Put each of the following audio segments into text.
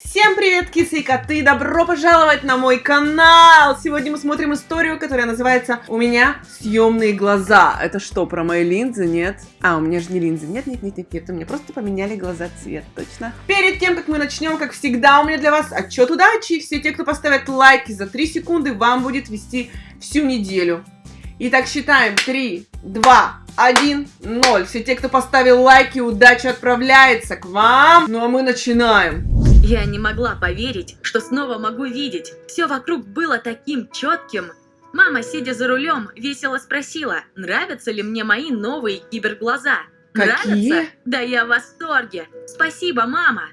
Всем привет, кисы и коты! Добро пожаловать на мой канал! Сегодня мы смотрим историю, которая называется «У меня съемные глаза». Это что, про мои линзы? Нет? А, у меня же не линзы. Нет, нет, нет, нет, нет. У меня просто поменяли глаза цвет, точно. Перед тем, как мы начнем, как всегда, у меня для вас отчет удачи. Все те, кто поставят лайки за 3 секунды, вам будет вести всю неделю. Итак, считаем. 3, 2, 1, 0. Все те, кто поставил лайки, удача отправляется к вам. Ну а мы начинаем. Я не могла поверить, что снова могу видеть. Все вокруг было таким четким. Мама, сидя за рулем, весело спросила, нравятся ли мне мои новые киберглаза. Какие? Нравятся? Да я в восторге. Спасибо, мама.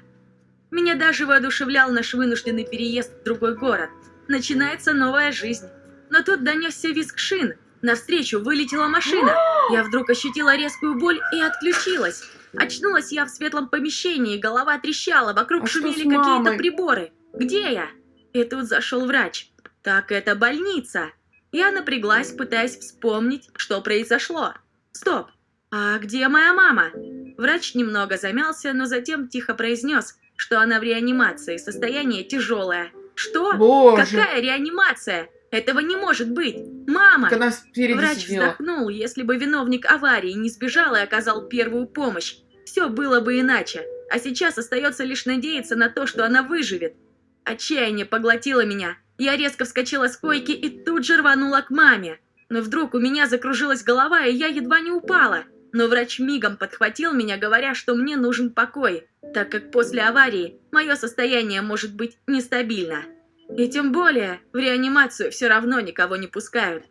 Меня даже воодушевлял наш вынужденный переезд в другой город. Начинается новая жизнь. Но тут донесся визг шин. Навстречу вылетела машина. Я вдруг ощутила резкую боль и отключилась. Очнулась я в светлом помещении, голова трещала, вокруг А шумели какие-то приборы. Где я? И тут зашел врач. Так это больница. Я напряглась, пытаясь вспомнить, что произошло. Стоп, а где моя мама? Врач немного замялся, но затем тихо произнес, что она в реанимации, состояние тяжелое. Что? Боже. Какая реанимация? Этого не может быть. Мама! Врач сидела. вздохнул, если бы виновник аварии не сбежал и оказал первую помощь. Все было бы иначе. А сейчас остается лишь надеяться на то, что она выживет. Отчаяние поглотило меня. Я резко вскочила с койки и тут же рванула к маме. Но вдруг у меня закружилась голова, и я едва не упала. Но врач мигом подхватил меня, говоря, что мне нужен покой, так как после аварии мое состояние может быть нестабильно. И тем более в реанимацию все равно никого не пускают.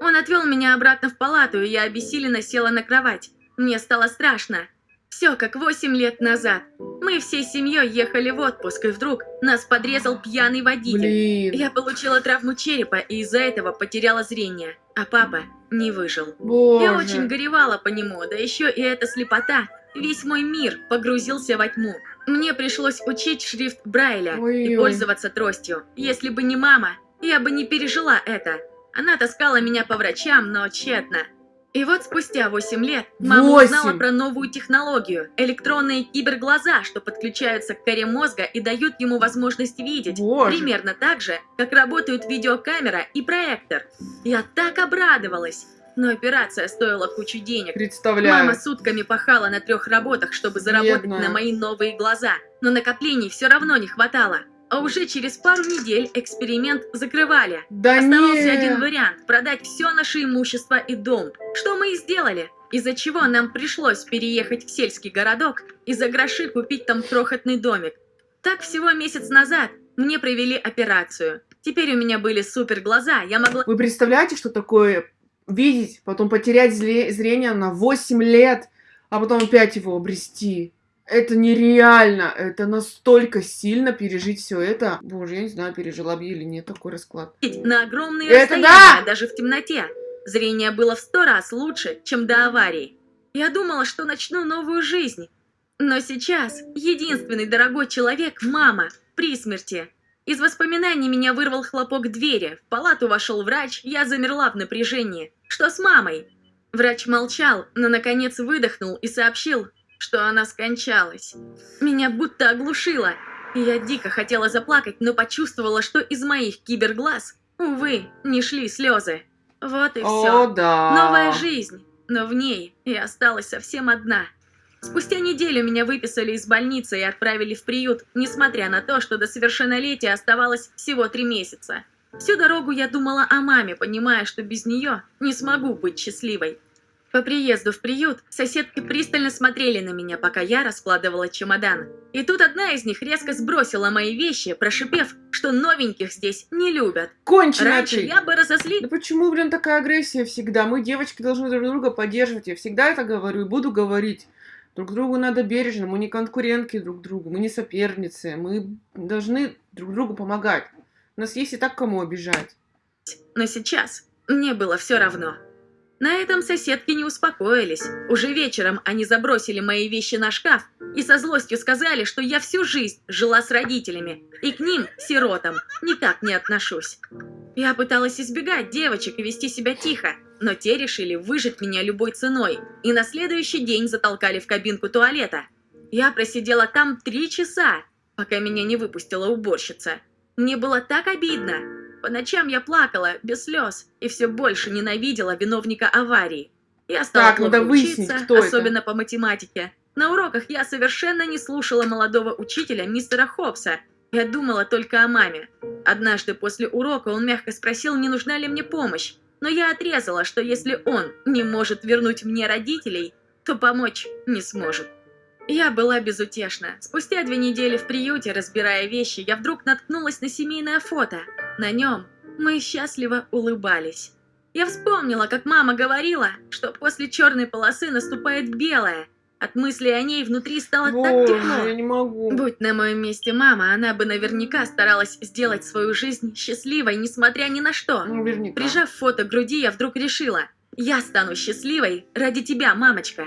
Он отвел меня обратно в палату, и я обессиленно села на кровать. Мне стало страшно. Все как восемь лет назад. Мы всей семьей ехали в отпуск, и вдруг нас подрезал пьяный водитель. Блин. Я получила травму черепа и из-за этого потеряла зрение, а папа не выжил. Боже. Я очень горевала по нему, да еще и эта слепота. Весь мой мир погрузился во тьму. Мне пришлось учить шрифт Брайля и Ой-ой. пользоваться тростью. Если бы не мама, я бы не пережила это. Она таскала меня по врачам, но тщетно. И вот спустя 8 лет мама Восемь? узнала про новую технологию – электронные киберглаза, что подключаются к коре мозга и дают ему возможность видеть. Боже. Примерно так же, как работают видеокамера и проектор. Я так обрадовалась. Но операция стоила кучу денег. Представляю. Мама сутками пахала на трех работах, чтобы заработать Бедная. на мои новые глаза, но накоплений все равно не хватало. А уже через пару недель эксперимент закрывали. Да Оставался не. один вариант – продать все наше имущество и дом. Что мы и сделали. Из-за чего нам пришлось переехать в сельский городок и за гроши купить там крохотный домик. Так всего месяц назад мне провели операцию. Теперь у меня были супер глаза, я могла Вы представляете, что такое видеть, потом потерять зрение на 8 лет, а потом опять его обрести? Это нереально, это настолько сильно пережить все это. Боже, я не знаю, пережила бы или нет такой расклад. на огромные Это расстояния, да! даже в темноте. Зрение было в сто раз лучше, чем до аварии. Я думала, что начну новую жизнь. Но сейчас единственный дорогой человек – мама, при смерти. Из воспоминаний меня вырвал хлопок двери. В палату вошел врач, я замерла в напряжении. Что с мамой? Врач молчал, но наконец выдохнул и сообщил, что она скончалась. Меня будто оглушило. Я дико хотела заплакать, но почувствовала, что из моих киберглаз, увы, не шли слезы. Вот и О, все. да. Новая жизнь, но в ней я осталась совсем одна. Спустя неделю меня выписали из больницы и отправили в приют, несмотря на то, что до совершеннолетия оставалось всего три месяца. Всю дорогу я думала о маме, понимая, что без нее не смогу быть счастливой. По приезду в приют соседки пристально смотрели на меня, пока я раскладывала чемодан. И тут одна из них резко сбросила мои вещи, прошипев, что новеньких здесь не любят. Конченая Раньше ты. я бы разозлилась. Да почему, блин, такая агрессия всегда? Мы, девочки, должны друг друга поддерживать. Я всегда это говорю и буду говорить. Друг другу надо бережно, мы не конкурентки друг другу, мы не соперницы, мы должны друг другу помогать. У нас есть и так кому обижать. Но сейчас мне было все равно. На этом соседки не успокоились. Уже вечером они забросили мои вещи на шкаф и со злостью сказали, что я всю жизнь жила с родителями, и к ним, сиротам, никак не отношусь. Я пыталась избегать девочек и вести себя тихо, но те решили выжить меня любой ценой, и на следующий день затолкали в кабинку туалета. Я просидела там три часа, пока меня не выпустила уборщица. Мне было так обидно. По ночам я плакала, без слез, и все больше ненавидела виновника аварии. Я стала Так, плохо учиться, кто это. особенно по математике. На уроках я совершенно не слушала молодого учителя, мистера Хопса. Я думала только о маме. Однажды после урока он мягко спросил, не нужна ли мне помощь. Но я отрезала, что если он не может вернуть мне родителей, то помочь не сможет. Я была безутешна. Спустя две недели в приюте, разбирая вещи, я вдруг наткнулась на семейное фото. На нем мы счастливо улыбались. Я вспомнила, как мама говорила, что после черной полосы наступает белая. От мысли о ней внутри стало так Боже, тепло. я не могу. Будь на моем месте мама, она бы наверняка старалась сделать свою жизнь счастливой, несмотря ни на что. Наверняка. Прижав фото к груди, я вдруг решила, я стану счастливой ради тебя, мамочка.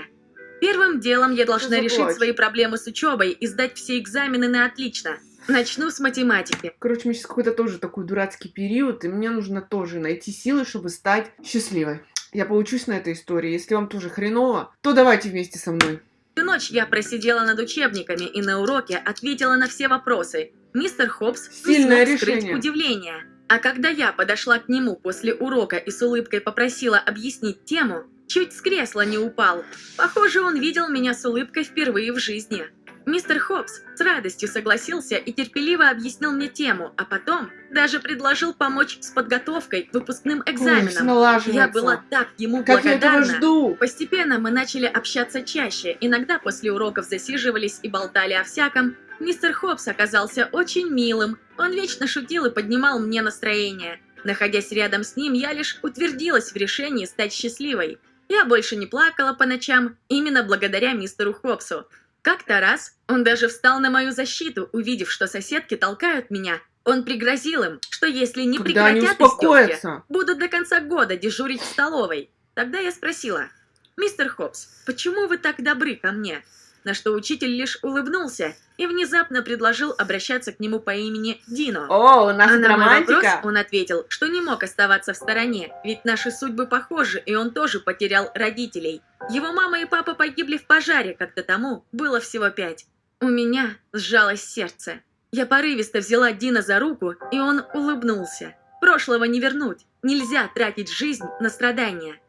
Первым делом я должна решить свои проблемы с учебой и сдать все экзамены на отлично. Начну с математики. Короче, у меня сейчас какой-то тоже такой дурацкий период, и мне нужно тоже найти силы, чтобы стать счастливой. Я поучусь на этой истории. Если вам тоже хреново, то давайте вместе со мной. Всю ночь я просидела над учебниками и на уроке ответила на все вопросы. Мистер Хопс Сильное смог скрыть решение. удивление. А когда я подошла к нему после урока и с улыбкой попросила объяснить тему, чуть с кресла не упал. Похоже, он видел меня с улыбкой впервые в жизни. Мистер Хопс с радостью согласился и терпеливо объяснил мне тему, а потом даже предложил помочь с подготовкой к выпускным Ой, экзаменам. налаживается. Я была так ему Как я этого благодарна. жду. Постепенно мы начали общаться чаще, иногда после уроков засиживались и болтали о всяком. Мистер Хопс оказался очень милым, он вечно шутил и поднимал мне настроение. Находясь рядом с ним, я лишь утвердилась в решении стать счастливой. Я больше не плакала по ночам, именно благодаря мистеру Хопсу. Как-то раз он даже встал на мою защиту, увидев, что соседки толкают меня. Он пригрозил им, что если не Когда прекратят успокоятся. будут до конца года дежурить в столовой. Тогда я спросила, «Мистер Хопс, почему вы так добры ко мне?» На что учитель лишь улыбнулся и внезапно предложил обращаться к нему по имени Дино. О, у нас А на мой вопрос романтика. он ответил, что не мог оставаться в стороне, ведь наши судьбы похожи, и он тоже потерял родителей. Его мама и папа погибли в пожаре, когда тому было всего пять. У меня сжалось сердце. Я порывисто взяла Дина за руку, и он улыбнулся. Прошлого не вернуть. Нельзя тратить жизнь на страдания.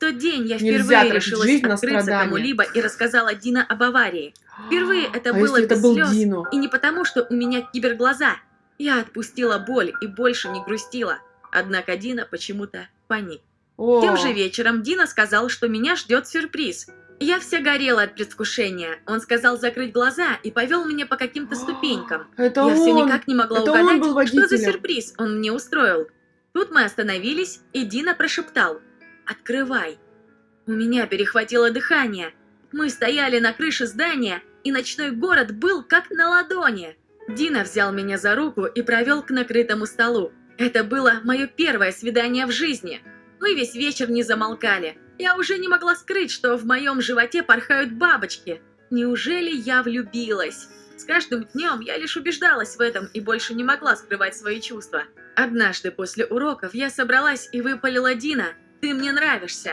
Тот день я Нельзя впервые тратить решилась жизнь открыться кому-либо и рассказала Дина об аварии. Впервые это а было если это без был слез, Дино? и не потому, что у меня киберглаза. Я отпустила боль и больше не грустила. Однако Дина почему-то паник. О, Тем же вечером Дина сказал, что меня ждет сюрприз. Я вся горела от предвкушения. Он сказал закрыть глаза и повел меня по каким-то ступенькам. это Я он. все никак не могла это угадать, что за сюрприз он мне устроил. Тут мы остановились, и Дина прошептал «Открывай». У меня перехватило дыхание. Мы стояли на крыше здания, и ночной город был как на ладони. Дина взял меня за руку и провел к накрытому столу. Это было мое первое свидание в жизни. Мы весь вечер не замолкали. Я уже не могла скрыть, что в моем животе порхают бабочки. Неужели я влюбилась? С каждым днем я лишь убеждалась в этом и больше не могла скрывать свои чувства. Однажды после уроков я собралась и выпалила Дина «Ты мне нравишься».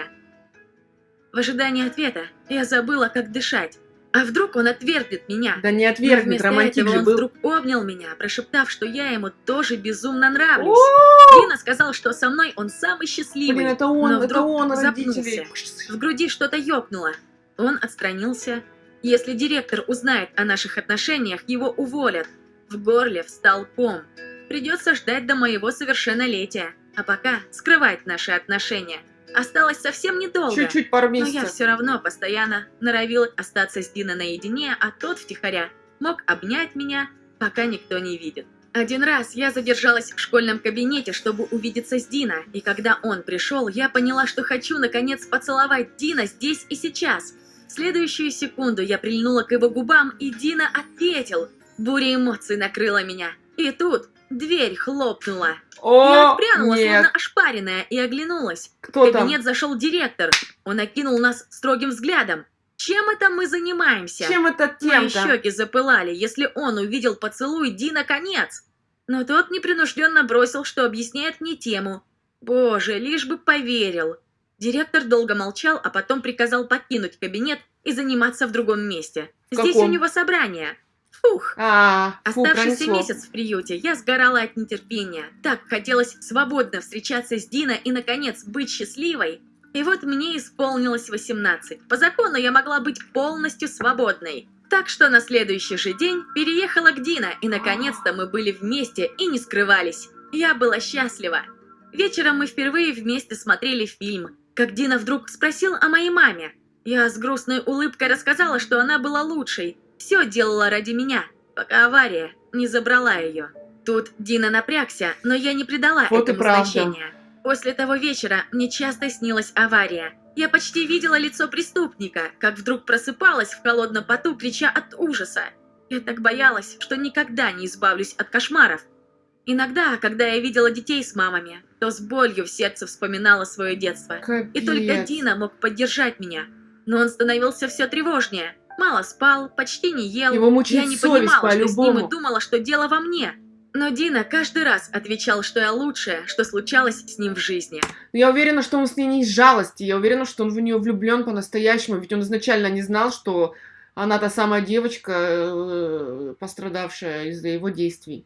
В ожидании ответа я забыла, как дышать. А вдруг он отвергнет меня? Да не отвергнет, романтик же он был. вдруг обнял меня, прошептав, что я ему тоже безумно нравлюсь. Дина сказал, что со мной он самый счастливый. Блин, это он, но это вдруг он, запнулся. родители. В груди что-то ёкнуло. Он отстранился. Если директор узнает о наших отношениях, его уволят. В горле встал ком. Придется ждать до моего совершеннолетия. А пока скрывать наши отношения. Осталось совсем недолго. Чуть-чуть, пару Но я месяцев. все равно постоянно норовила остаться с Дино наедине, а тот втихаря мог обнять меня, пока никто не видит. Один раз я задержалась в школьном кабинете, чтобы увидеться с Дино, и когда он пришел, я поняла, что хочу наконец поцеловать Дина здесь и сейчас. В следующую секунду я прильнула к его губам, и Дина ответил. Буря эмоций накрыла меня. И тут дверь хлопнула. я О, отпрянула, нет. словно ошпаренная, и оглянулась. Кто В там? кабинет зашел директор. Он окинул нас строгим взглядом. Чем это мы занимаемся? Чем это Мои тем-то? щеки запылали, если он увидел поцелуй Дина конец. Но тот непринужденно бросил, что объясняет мне тему. Боже, лишь бы поверил. Директор долго молчал, а потом приказал покинуть кабинет и заниматься в другом месте. В Здесь каком? у него собрание. Фу, Фух. А, фу, Оставшийся пронесло. месяц в приюте я сгорала от нетерпения. Так хотелось свободно встречаться с Дина и, наконец, быть счастливой. И вот мне исполнилось 18. По закону я могла быть полностью свободной. Так что на следующий же день переехала к Дина, и наконец-то мы были вместе и не скрывались. Я была счастлива. Вечером мы впервые вместе смотрели фильм, как Дина вдруг спросил о моей маме. Я с грустной улыбкой рассказала, что она была лучшей, все делала ради меня, пока авария не забрала ее. Тут Дина напрягся, но я не придала Вот этому значения. После того вечера мне часто снилась авария. Я почти видела лицо преступника, как вдруг просыпалась в холодном поту, крича от ужаса. Я так боялась, что никогда не избавлюсь от кошмаров. Иногда, когда я видела детей с мамами, то с болью в сердце вспоминала свое детство. И только Капец. Дина мог поддержать меня. Но он становился все тревожнее. Мало спал, почти не ел. Его мучает Я не совесть понимала, что с ним и думала, что дело во мне. Но Дина каждый раз отвечал, что я лучшая, что случалось с ним в жизни. Я уверена, что он с ней не из жалости. Я уверена, что он в нее влюблен по-настоящему. Ведь он изначально не знал, что она та самая девочка, э, пострадавшая из-за его действий.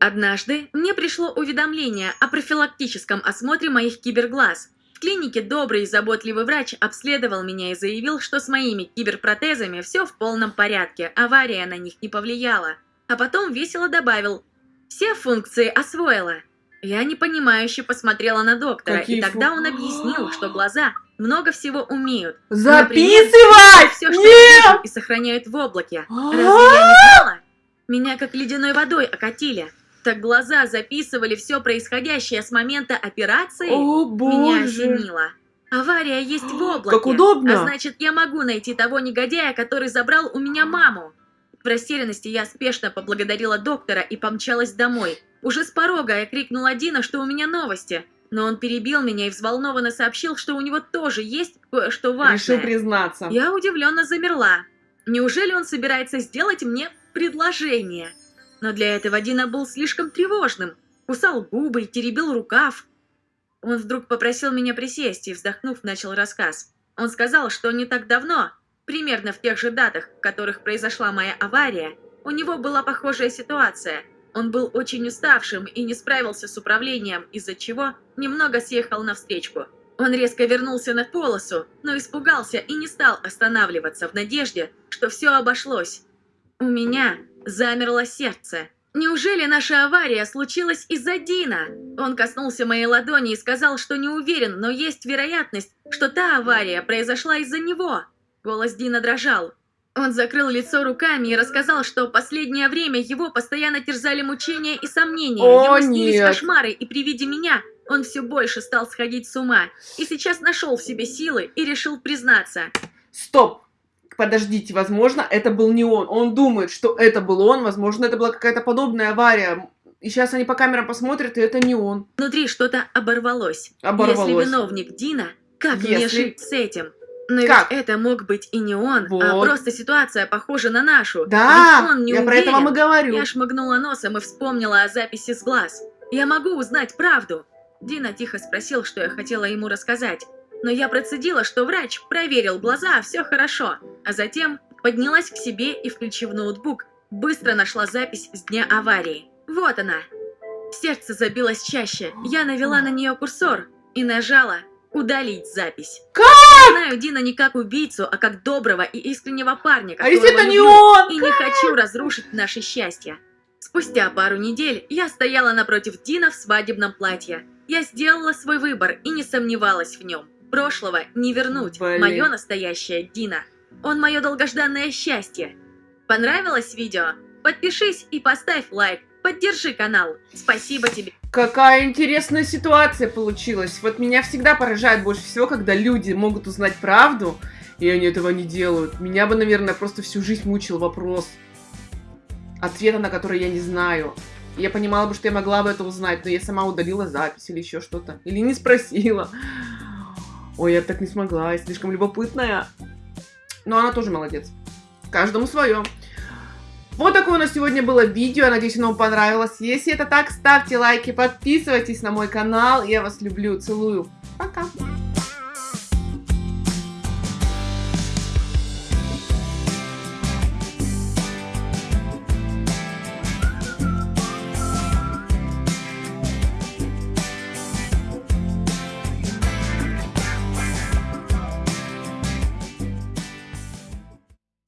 Однажды мне пришло уведомление о профилактическом осмотре моих киберглаз. В клинике добрый и заботливый врач обследовал меня и заявил, что с моими киберпротезами все в полном порядке, авария на них не повлияла. А потом весело добавил «Все функции освоила». Я непонимающе посмотрела на доктора, Какие и тогда фу- он объяснил, что глаза много всего умеют. Записывай! Все, что Нет! и сохраняют в облаке. Разве я не знала? Меня как ледяной водой окатили. Так глаза записывали все происходящее с момента операции. О, Меня осенило. Авария есть в облаке. Как удобно! А значит, я могу найти того негодяя, который забрал у меня маму. В растерянности я спешно поблагодарила доктора и помчалась домой. Уже с порога я крикнула Дина, что у меня новости. Но он перебил меня и взволнованно сообщил, что у него тоже есть кое-что важное. Решил признаться. Я удивленно замерла. Неужели он собирается сделать мне предложение? Но для этого Дина был слишком тревожным. Кусал губы и теребил рукав. Он вдруг попросил меня присесть и, вздохнув, начал рассказ. Он сказал, что не так давно, примерно в тех же датах, в которых произошла моя авария, у него была похожая ситуация. Он был очень уставшим и не справился с управлением, из-за чего немного съехал на встречку. Он резко вернулся на полосу, но испугался и не стал останавливаться в надежде, что все обошлось. У меня замерло сердце. Неужели наша авария случилась из-за Дина? Он коснулся моей ладони и сказал, что не уверен, но есть вероятность, что та авария произошла из-за него. Голос Дина дрожал. Он закрыл лицо руками и рассказал, что последнее время его постоянно терзали мучения и сомнения. О, Ему снились нет. кошмары, и при виде меня он все больше стал сходить с ума. И сейчас нашел в себе силы и решил признаться. Стоп! Подождите, возможно, это был не он. Он думает, что это был он. Возможно, это была какая-то подобная авария. И сейчас они по камерам посмотрят, и это не он. Внутри что-то оборвалось. Оборвалось. Если виновник Дина, как Если- жить с этим? Но Как? ведь это мог быть и не он, а Вот. просто ситуация похожа на нашу. Да, Ведь он не я про это вам и уверен. говорю. Я шмыгнула носом и вспомнила о записи с глаз. Я могу узнать правду. Дина тихо спросил, что я хотела ему рассказать. Но я процедила, что врач проверил глаза, все хорошо. А затем поднялась к себе и, включив ноутбук, быстро нашла запись с дня аварии. Вот она. Сердце забилось чаще. Я навела на нее курсор и нажала «Удалить запись». Как? Я знаю Дина не как убийцу, а как доброго и искреннего парня, А если это не он? и не хочу разрушить наше счастье. Спустя пару недель я стояла напротив Дина в свадебном платье. Я сделала свой выбор и не сомневалась в нем. Прошлого не вернуть. Блин. Мое настоящее Дина. Он мое долгожданное счастье. Понравилось видео? Подпишись и поставь лайк. Поддержи канал. Спасибо тебе. Какая интересная ситуация получилась. Вот меня всегда поражает больше всего, когда люди могут узнать правду, и они этого не делают. Меня бы, наверное, просто всю жизнь мучил вопрос, ответа на который я не знаю. Я понимала бы, что я могла бы это узнать, но я сама удалила запись или еще что-то. Или не спросила. Ой, я так не смогла, я слишком любопытная. Но она тоже молодец. Каждому свое. Вот такое у нас сегодня было видео. Надеюсь, оно вам понравилось. Если это так, ставьте лайки, подписывайтесь на мой канал. Я вас люблю, целую. Пока.